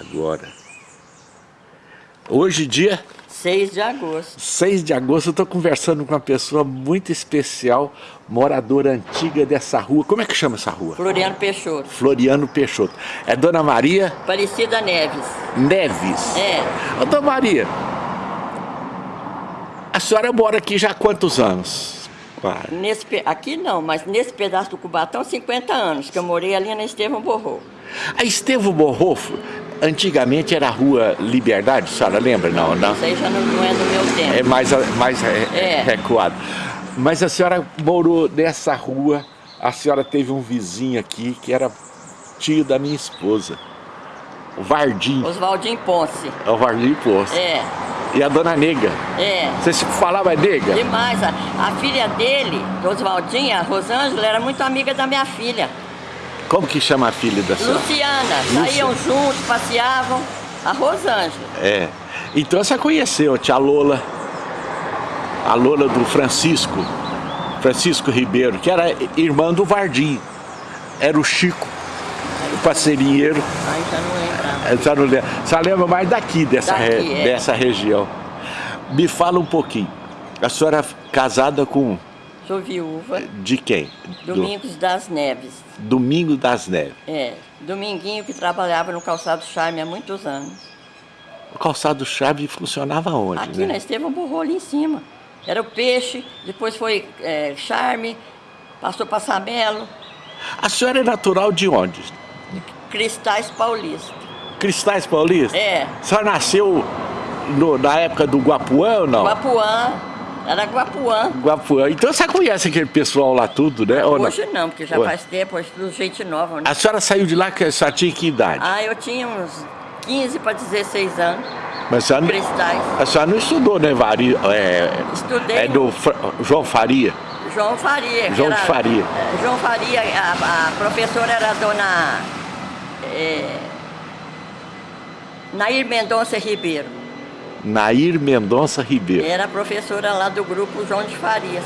Agora. Hoje, dia 6 de agosto. 6 de agosto, eu estou conversando com uma pessoa muito especial, moradora antiga dessa rua. Como é que chama essa rua? Floriano Peixoto. Floriano Peixoto. É Dona Maria? Aparecida Neves. Neves? É. Ô, Dona Maria, a senhora mora aqui já há quantos anos? Claro. Nesse, aqui não, mas nesse pedaço do Cubatão, 50 anos, que eu morei ali na Estevão Borro. A Estevão Borro, antigamente era a rua Liberdade, a senhora lembra? Não, não. Isso aí já não, não é do meu tempo. É mais, mais é, é. recuado. Mas a senhora morou nessa rua, a senhora teve um vizinho aqui que era tio da minha esposa. O Vardim. Oswaldinho Ponce. É o Vardim Ponce. É. E a dona Nega. É. Você se falava nega? Demais. A, a filha dele, Oswaldinho, a Rosângela, era muito amiga da minha filha. Como que chama a filha da senhora? Luciana. Saíam juntos, passeavam. A Rosângela. É. Então você conheceu a tia Lola. A Lola do Francisco. Francisco Ribeiro, que era irmã do Vardim. Era o Chico, o parceirinheiro. Ai, já não lembrava. Já não lembra. Você lembra mais daqui, dessa, Daqui, re... é. dessa região. Me fala um pouquinho. A senhora casada com... Sou viúva. De quem? Domingos Do... das Neves. Domingo das Neves. É. Dominguinho que trabalhava no Calçado Charme há muitos anos. O Calçado Charme funcionava onde? Aqui né? na Estevão Borrou, ali em cima. Era o peixe, depois foi é, Charme, passou para Samelo. A senhora é natural de onde? Cristais Paulista. Cristais Paulista? É. A senhora nasceu no, na época do Guapuã ou não? Guapuã. Era Guapuã. Guapuã. Então você conhece aquele pessoal lá tudo, né? Ou Hoje não, não porque já Ué. faz tempo, hoje tudo gente nova. Né? A senhora saiu de lá que a senhora tinha que idade? Ah, eu tinha uns 15 para 16 anos. Mas a senhora, não- Cristais. a senhora não estudou, né, Vari? É, Estudei. é do Fra- João Faria. João Faria. João era- Faria. é, João Faria, a, a professora era a dona é, Nair Mendonça Ribeiro. Nair Mendonça Ribeiro. Era professora lá do grupo João de Faria.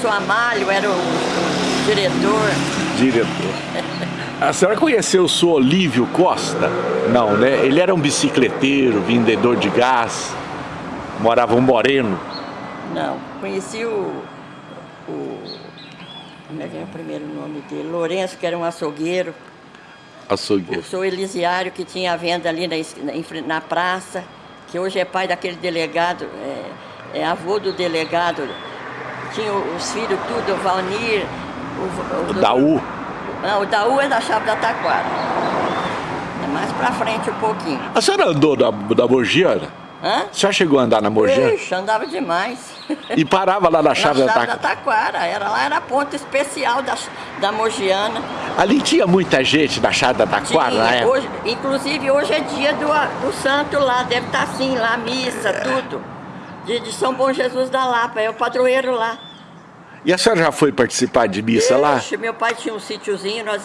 Seu Amálio era o, o diretor. Diretor. A senhora conheceu o senhor Olívio Costa? Não, né? Ele era um bicicleteiro, vendedor de gás, morava um moreno. Não, conheci o, o. Como é que é o primeiro nome dele? Lourenço, que era um açougueiro. O Açougueiro. seu Elisiário, que tinha a venda ali na, na, na praça, que hoje é pai daquele delegado, é, é avô do delegado. Tinha os filhos tudo, o Valnir, o, O Daú. Não, o Daú é da Chave da Taquara. É mais pra frente um pouquinho. A senhora andou da, da Mogiana? Hã? A senhora chegou a andar na Mogiana? Ixi, andava demais. E parava lá na chave na da Chave da Taca. Taquara. Era, lá era ponto especial da, da Mogiana. Ali tinha muita gente na da Tinha, na época? hoje, inclusive hoje é dia do, do santo lá, deve estar assim lá, missa, tudo. De, de São Bom Jesus da Lapa, é o padroeiro lá. E a senhora já foi participar de missa lá? Ixi, meu pai tinha um sítiozinho, nós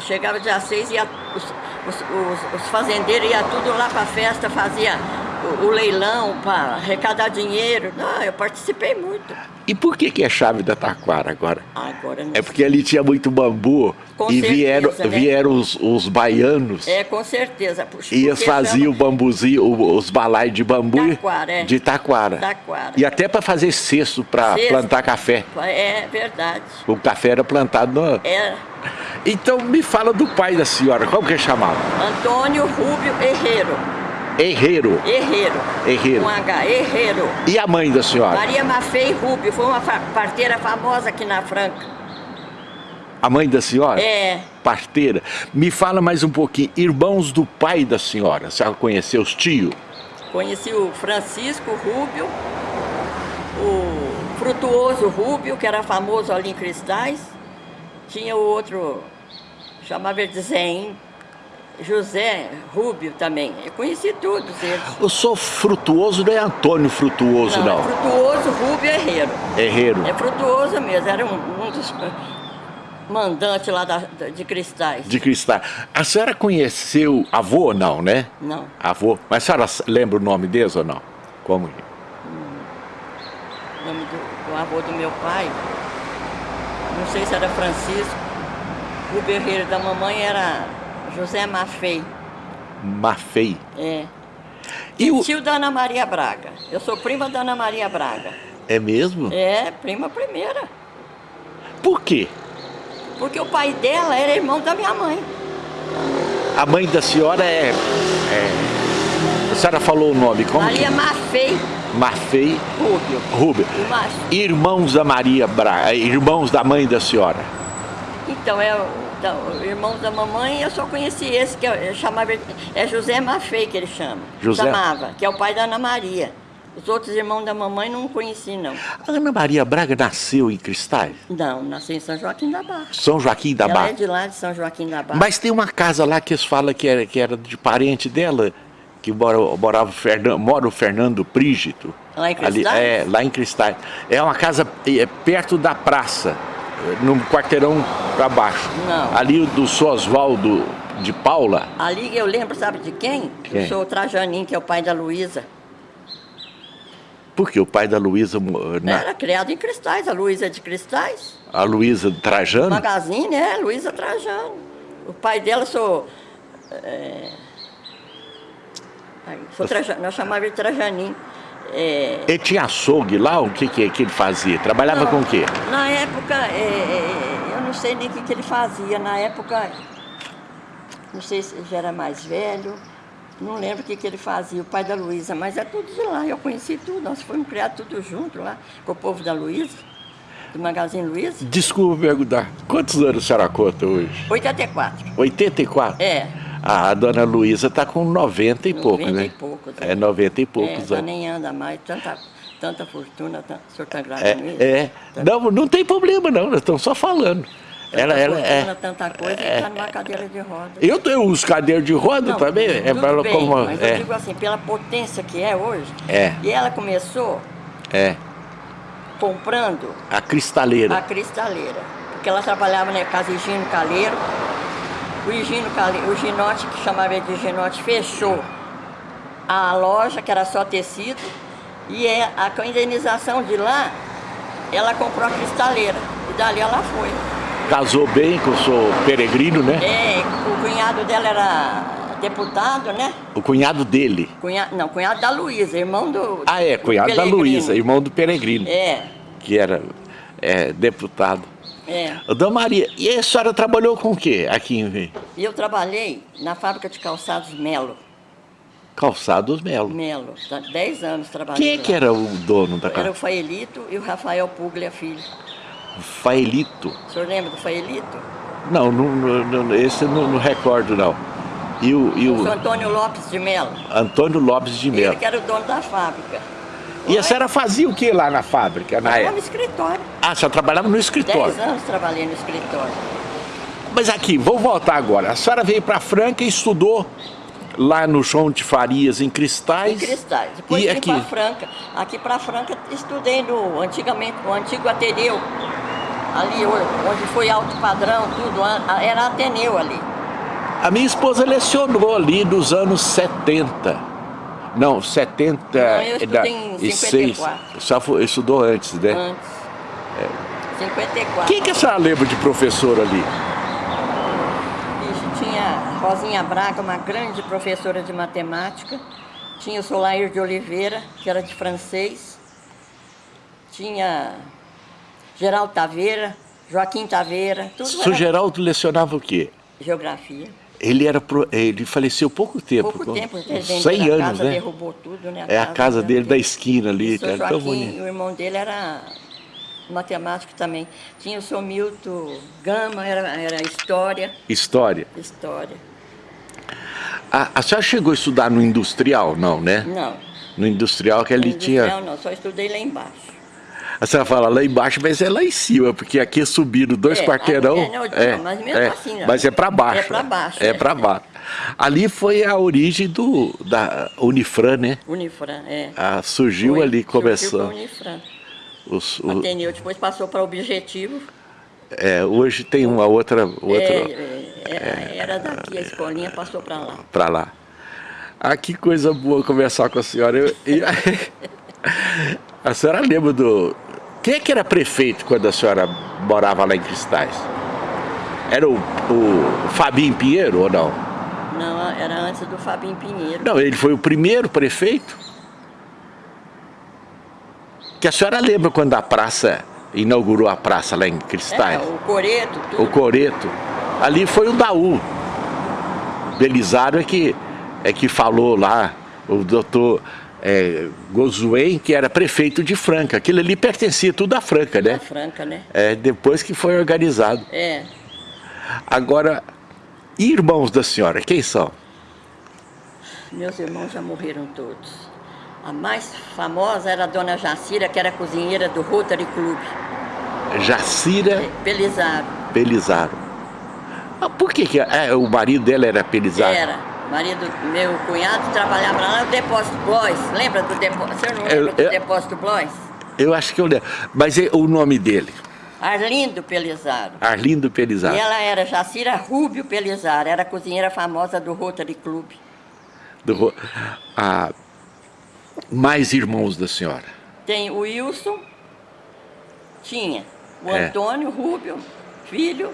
chegava dia 6 e os, os, os- os fazendeiros iam tudo lá pra festa, fazia o, o leilão para arrecadar dinheiro. Não, eu participei muito. E por que que é chave da Taquara agora? Agora É porque ali tinha muito bambu Com e certeza, vieram, né? vieram os, os baianos É, com certeza. Puxa, e eles faziam o bambuzinho, os balai de bambu Taquara, é. de taquara. Taquara. E até para fazer cesto para plantar café. É verdade. O café era plantado no... É Então me fala do pai da senhora, como que chamava? Antônio Rubio Herreiro. Herreiro. Herreiro. Herreiro. Com H, Herreiro. E a mãe da senhora? Maria Mafei Rubio, foi uma parteira famosa aqui na Franca. A mãe da senhora? É, Parteira. Me fala mais um pouquinho. Irmãos do pai da senhora. A senhora conheceu os tios? conheci o Francisco Rubio, o Frutuoso Rubio, que era famoso ali em Cristais. Tinha o outro, chamava ele de Zém, José Rubio também. Eu conheci todos eles. Eu sou frutuoso, não é Antônio Frutuoso, Não, não. é Frutuoso Rubio Herreiro. Herreiro. É frutuoso mesmo, era um, um dos mandantes lá da- de Cristais. De cristal. A senhora conheceu avô ou não, né? Não. Avô. Mas a senhora lembra o nome deles ou não? Como? O nome do, do avô do meu pai, não sei se era Francisco, o berreiro da mamãe era José Mafei. Mafei. É. E o... Tio da Ana Maria Braga. Eu sou prima da Ana Maria Braga. É mesmo? É, prima primeira. Por quê? Porque o pai dela era irmão da minha mãe. A mãe da senhora é... é... A senhora falou o nome, como Maria que... Mafei Mafei Rubio. Rubio. O macho. Irmãos da Maria Braga, irmãos da mãe da senhora. Então, é o então, irmão da mamãe, eu só conheci esse, que eu, eu chamava, é José Mafei que ele chama. José? Chamava, que é o pai da Ana Maria. Os outros irmãos da mamãe não conheci, não. A Ana Maria Braga nasceu em Cristais? Não, nasceu em São Joaquim da Barra. São Joaquim da Ela Barra. é de lá, de São Joaquim da Barra. Mas tem uma casa lá que eles falam que era, que era de parente dela, que mora, morava o Fernando, mora o Fernando Prígito. Lá em Ali, Cristais? é, lá em Cristais. É uma casa é, perto da praça, num quarteirão para baixo. Não. Ali do Sr. Oswaldo de Paula. Ali eu lembro, sabe de quem? Quem? Eu sou o Trajanim, que é o pai da Luísa. Porque o pai da Luísa, na- Era criado em Cristais, a Luísa é de Cristais. a Luísa Trajano, Magazine, é, Luísa Trajano. O pai dela sou. É, sou Trajano, nós chamávamos de Trajanim. É, ele tinha açougue lá, o que, que, que ele fazia? Trabalhava Não, com o quê? Na época, é, é, eu não sei nem o que, que ele fazia. Na época, não sei se ele já era mais velho, não lembro o que, que ele fazia, o pai da Luísa, mas é tudo de lá. Eu conheci tudo, nós fomos criados tudo junto lá, com o povo da Luísa, do Magazine Luísa. Desculpa perguntar, quantos anos a senhora conta hoje? 84. 84? É. A dona Luísa está com 90 e pouco, 90 né? e poucos, É 90 e É, poucos já anos. nem anda mais, tanta, tanta fortuna, tanta, o senhor está grave É, isso? é. Não, não tem problema não, nós estamos só falando. Tanta Ela, ela é. tanta coisa, é, está numa cadeira de roda. Eu tenho uns cadeiros de roda Não, também. É tudo ela bem, como. mas eu É, digo assim, pela potência que é hoje, É. e ela começou é. comprando A cristaleira. a cristaleira, porque ela trabalhava na casa Higino Caleiro, o Higino o Ginote, que chamava de Ginote, fechou a loja, que era só tecido, e é, a, com a indenização de lá, ela comprou a cristaleira, e dali ela foi. Casou bem com o seu peregrino, né? É, o cunhado dela era deputado, né? O cunhado dele. Cunhado, não, cunhado da Luísa, irmão do. Ah, é, do cunhado da Pelegrino. Luísa, irmão do peregrino, É, que era é, deputado. É. Dona Maria, e a senhora trabalhou com o quê aqui em E eu trabalhei na fábrica de calçados Melo. Calçados Melo? Melo, tá 10 anos trabalhando. Quem é que lá. era o dono da Era casa? o Faelito e o Rafael Puglia Filho. Faelito? O senhor lembra do Faelito? Não, não, não, esse eu não, não recordo não. E o, e O o Antônio Lopes de Melo. Antônio Lopes de Ele Melo. que era o dono da fábrica. E a senhora fazia o que lá na fábrica, na Trabalhava no época? escritório. Ah, a senhora trabalhava no 10 escritório. anos trabalhei no escritório. Mas aqui, vou voltar agora. A senhora veio para Franca e estudou lá no João de Farias, em Cristais. Em Cristais. Depois E vim aqui? para Franca. Aqui para Franca estudei no antigamente, no antigo Ateneu. Ali onde foi alto padrão, tudo, era Ateneu ali. A minha esposa lecionou ali nos anos 70. Não, 70 Não, eu estudei em e 6. 54. Só foi, estudou antes, né? Antes. 54. Quem que a senhora lembra de professor ali? Isso, tinha Rosinha Braga, uma grande professora de matemática. Tinha o Solair de Oliveira, que era de francês. Tinha Geraldo Taveira, Joaquim Taveira, tudo Seu era Geraldo lecionava o quê? geografia. Ele era pro- ele faleceu pouco tempo, Pouco tempo, ele uns vendeu 100 a anos, casa, né? derrubou tudo, né? É a casa dele da esquina ali, o seu cara, tão bonito. o irmão dele era matemático também. Tinha o seu Milton Gama, era, era história, História. história. A, a senhora chegou a estudar no industrial, não, né? Não, No industrial que ali industrial tinha. não, só estudei lá embaixo. A senhora fala lá embaixo, mas é lá em cima, porque aqui é subindo dois É, quarteirão. aqui é, não, mas mesmo assim, né? Mas é para baixo. É pra baixo, É é. para baixo. Ali foi a origem do, da Unifran, né? Unifran, é. Ah, surgiu Foi, ali, surgiu começou. pra Unifran. Os- o- Ateneu, depois passou para Objetivo. é, hoje tem uma outra, outra É, é, era, daqui, a escolinha passou para lá. para lá. Ah, que coisa boa conversar com a senhora. Eu- e- a senhora lembra do. Quem é que era prefeito quando a senhora morava lá em Cristais? Era o, o Fabinho Pinheiro ou não? Não, era antes do Fabinho Pinheiro. Não, ele foi o primeiro prefeito. Que a senhora lembra quando a praça inaugurou a praça lá em Cristais? É, o Coreto, tudo. O Coreto. Ali foi o Daú. Belisário é que, é que falou lá, o doutor é, Gozuen, que era prefeito de Franca. Aquilo ali pertencia tudo à Franca, né? Da Franca, né? É, depois que foi organizado. É. Agora, irmãos da senhora, quem são? Meus irmãos já morreram todos. A mais famosa era a dona Jacira, que era cozinheira do Rotary Club. Jacira Pelizaro. Pelizaro. Ah, por que, que é, o marido dela era Pelizaro? Era. Marido, meu cunhado trabalhava lá no depósito Blois. Lembra do depósito? Você não Eu- lembra do eu- depósito Blois? Eu acho que eu lembro. Mas é o nome dele? Arlindo Pelizaro. Arlindo Pelizaro. E ela era Jacira Rúbio Pelizaro, era cozinheira famosa do Rotary Club. Do ah, mais irmãos da senhora. Tem o Wilson, tinha o É. Antônio Rúbio, filho,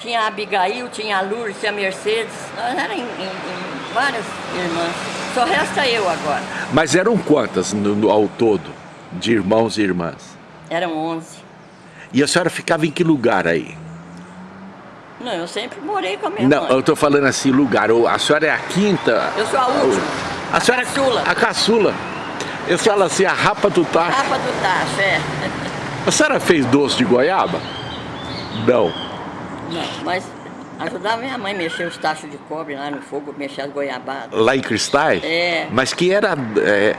tinha a Abigail, tinha a Lourdes, tinha a Mercedes, nós éramos em, em- em várias irmãs. Só resta eu agora. Mas eram quantas no- no- ao todo, de irmãos e irmãs? Eram 11. E a senhora ficava em que lugar aí? Não, eu sempre morei com a minha Não, mãe. eu estou falando assim, lugar. ou A senhora é a quinta? Eu sou a última. A senhora Caçula. A caçula. Eu falo assim, a rapa do tacho. Rapa do Tacho, é. A senhora fez doce de goiaba? Não. Não, mas ajudava minha mãe a mexer os tachos de cobre lá no fogo, mexer as goiabadas. Lá em Cristais? É. Mas que era é,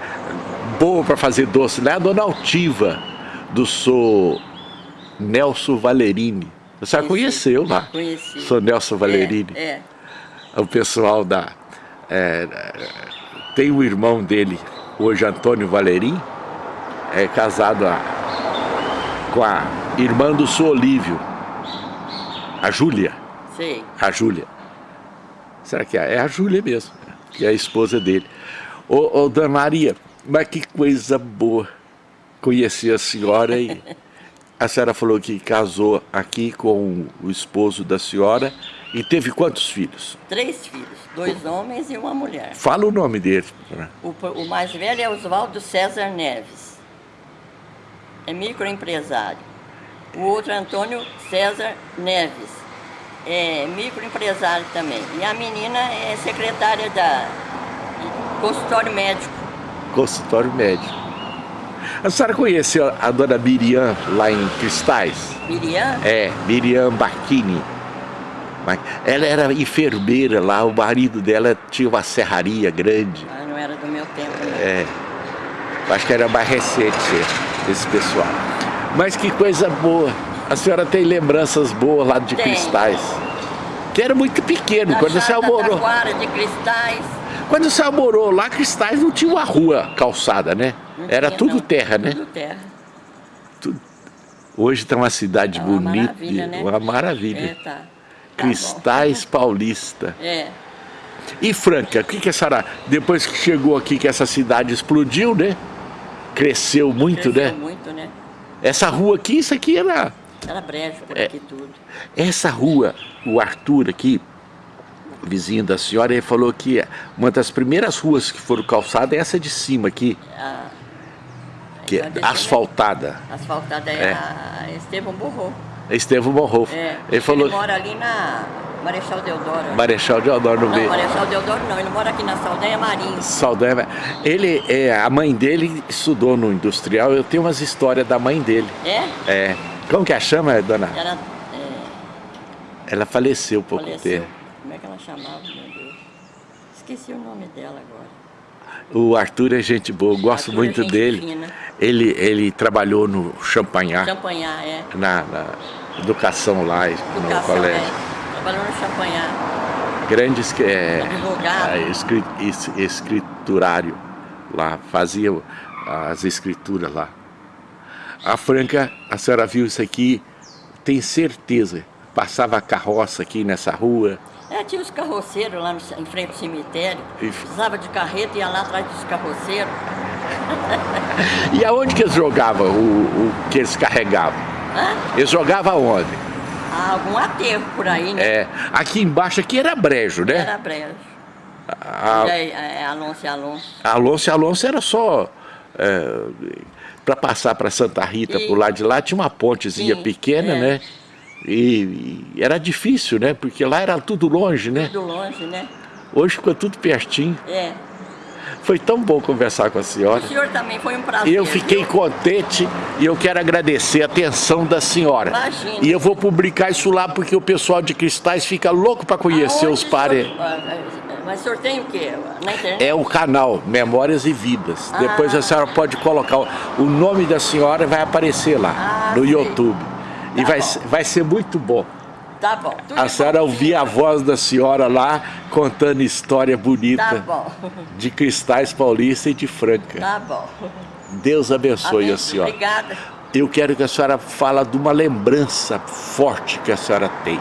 boa para fazer doce lá é a dona Altiva, do sou Nelson Valerini. A senhora Conheci. conheceu lá? Conheci. Sou Nelson Valerini. É, é. O pessoal da... é, tem o irmão dele, hoje Antônio Valerim, é casado a- com a irmã do Sou Olívio, a Júlia. sei. A Júlia. Será que é? É a Júlia mesmo, que é a esposa dele. Ô, ô Dona Maria, mas que coisa boa conhecer a senhora e a senhora falou que casou aqui com o esposo da senhora e teve quantos filhos? Três filhos, dois homens e uma mulher. Fala o nome dele. O, o mais velho é Oswaldo César Neves. É microempresário. O outro é Antônio César Neves. É microempresário também. E a menina é secretária da consultório médico. Consultório médico. A senhora conheceu a dona Miriam lá em Cristais? Miriam? É, Miriam Bacchini. Ela era enfermeira lá, o marido dela tinha uma serraria grande. Ah, não era do meu tempo, não. É, acho que era mais recente esse pessoal. Mas que coisa boa. A senhora tem lembranças boas lá de Tem. Cristais. Que era muito pequeno. Da Quando a senhora Chata morou, de cristais. quando a senhora morou lá, Cristais não tinha uma rua calçada, né? Não Era tinha, tudo não. terra, né? Tudo terra. Hoje está uma cidade É uma bonita, maravilha, né? uma maravilha. É, tá. Tá Cristais Paulista. bom. É. E Franca, o que, que a senhora, depois que chegou aqui, que essa cidade explodiu, né? Cresceu muito, Cresceu né? muito, né? Essa rua aqui, isso aqui era. Era brejo por É. aqui tudo. Essa rua, o Arthur aqui, vizinho da senhora, ele falou que uma das primeiras ruas que foram calçadas é essa de cima aqui, A, que é asfaltada. Asfaltada é, É. a Estevão Borrou. Estevão morrou. É. Ele falou, mora ali na Marechal Deodoro. Marechal Deodoro no Não, meio. Marechal Deodoro não, ele mora aqui na Saldanha Marinho. Saldanha. Ele, é, a mãe dele estudou no industrial, eu tenho umas histórias da mãe dele. É? É. Como que a chama, dona? Ela é, Ela faleceu pouco faleceu. tempo. Como é que ela chamava, meu Deus? Esqueci o nome dela agora. O Arthur é gente boa, eu gosto Arthur é muito gente dele. fina. Ele, ele trabalhou no Champagnat, Champanhar, é. na, na educação lá, no Educação, colégio. é. Trabalhou no Champanhar. Grandes que é, Advogado. é, escri- es- escriturário lá, fazia as escrituras lá. A Franca, a senhora viu isso aqui, tem certeza, passava a carroça aqui nessa rua, É, tinha os carroceiros lá no, em frente ao cemitério. E- Precisava de carreta, ia lá atrás dos carroceiros. E aonde que eles jogavam o, o que eles carregavam? Hã? Eles jogavam aonde? Ah, algum aterro por aí, né? É, aqui embaixo aqui era brejo, né? Era brejo. A, E aí, é, Alonso e Alonso. Alonso e Alonso era só... É, para passar para Santa Rita, E- por lá de lá, tinha uma pontezinha Sim, pequena, é. né? E, e era difícil, né? Porque lá era tudo longe, né? Tudo longe, né? Hoje ficou tudo pertinho. É. Foi tão bom conversar com a senhora. O senhor também foi um prazer. Eu fiquei viu? contente e eu quero agradecer a atenção da senhora. Imagina. E eu vou publicar isso lá porque o pessoal de Cristais fica louco para conhecer Aonde os parentes. Ah, ah, Mas o senhor tem o quê? Na internet? É o canal Memórias e Vidas. Ah. Depois a senhora pode colocar o- nome da senhora vai aparecer lá Ah, no sei. YouTube. E Tá vai, bom. vai ser muito bom. Tá bom. Tudo A de senhora ouvir a voz da senhora lá contando história Tá bonita bom. de Cristais Paulista e de Franca. Tá bom. Deus abençoe Amém. a senhora. Obrigada. Eu quero que a senhora fala de uma lembrança forte que a senhora tem.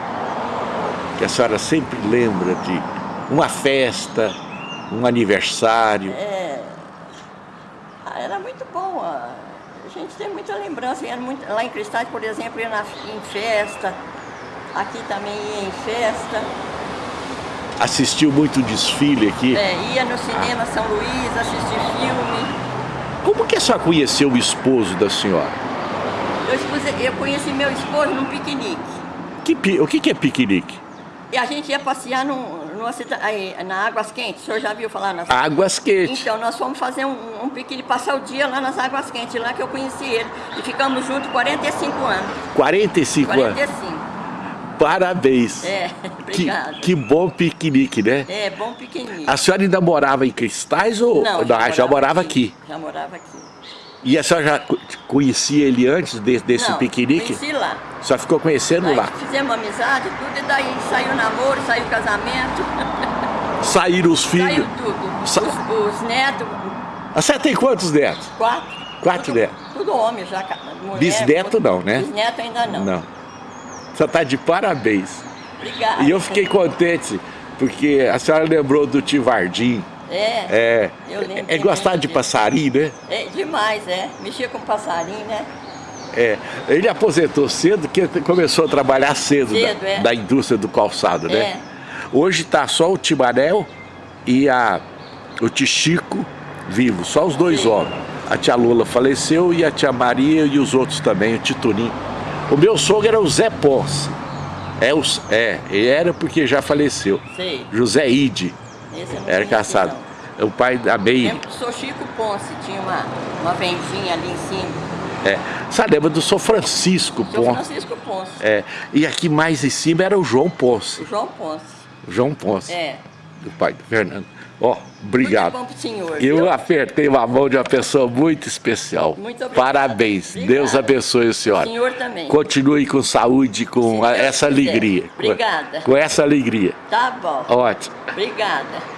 Que a senhora sempre lembra de uma festa, um aniversário. É, ah, era muito bom. A gente tem muita lembrança. Muito, lá em Cristais, por exemplo, ia na, em festa. Aqui também ia em festa. Assistiu muito desfile aqui. É, ia no cinema São Luís, assistir filme. Como que a senhora conheceu o esposo da senhora? Eu, eu conheci meu esposo num piquenique. Que o que, que é piquenique? E a gente ia passear num, numa cida- aí, na Águas Quentes. O senhor já viu falar nas Águas quentes. Então, nós fomos fazer um, um piquenique, passar o dia lá nas Águas Quentes, lá que eu conheci ele. E ficamos juntos 45 anos. 45 anos. 45. Parabéns. É, Que, obrigada. que bom piquenique, né? É, bom piquenique. A senhora ainda morava em Cristais ou Ah, já morava aqui? Já morava aqui. E a senhora já co- conhecia ele antes de- desse Não, piquenique? conheci lá. Só ficou conhecendo lá. fizemos amizade, tudo, e daí saiu namoro, saiu casamento, Saíram os saiu filhos. tudo. Sa- Os, os netos, A senhora tem quantos netos? quatro. Quatro tudo, netos. Tudo homem já. Mulher, Bisneto não, né? Bisneto ainda não. Não. Você está de parabéns. Obrigada. E eu fiquei contente, porque a senhora lembrou do tio Vardim. É, É, Eu lembro é gostar de passarinho, né? é demais, é. Mexia com passarinho, né? É. Ele aposentou cedo, porque começou a trabalhar cedo, Cedo, da, é. da indústria do calçado, né? É. Hoje está só o Timanel e a, o Tichico vivo, só os dois Sim. homens. A tia Lula faleceu e a tia Maria e os outros também, o Titunim. O meu sogro era o Zé Ponce. É, os, é, era porque já faleceu. Sei. José Ide, era caçado. não. O pai da Meire. Lembro do Chico Ponce, tinha uma, uma vendinha ali em cima. É. Você lembra do São Francisco Ponce? Francisco Ponce. É. E aqui mais em cima era o João Ponce. O João Ponce. O João Ponce, É. do pai do Fernando. Ó, obrigado. Muito bom pro senhor. Eu viu? apertei uma mão de uma pessoa muito especial. Muito obrigada. Parabéns. Obrigada. Deus abençoe O senhora. senhor também. Continue com saúde, com Deus essa quiser. alegria. Obrigada. Com essa alegria. Tá bom. Ótimo. Obrigada.